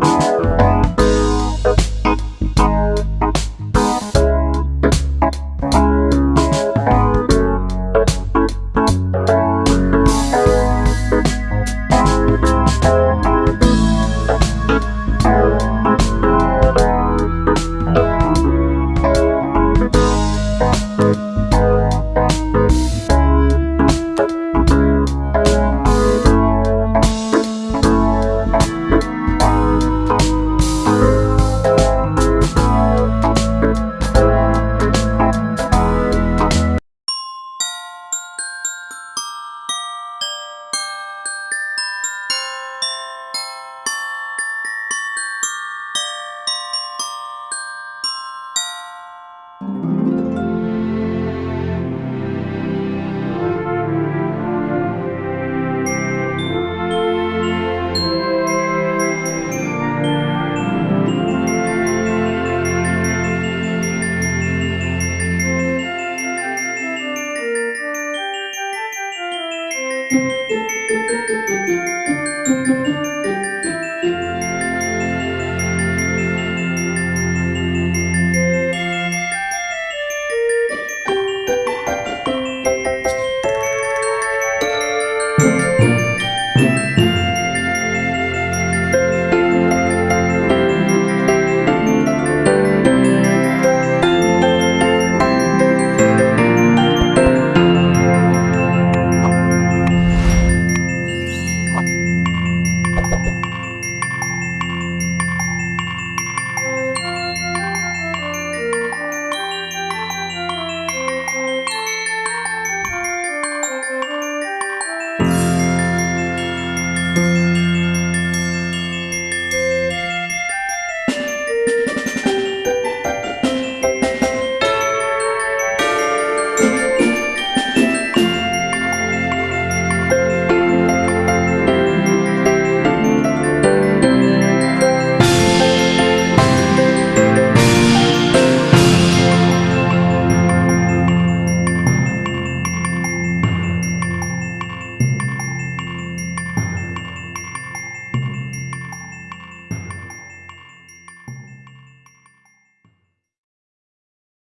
Thank Música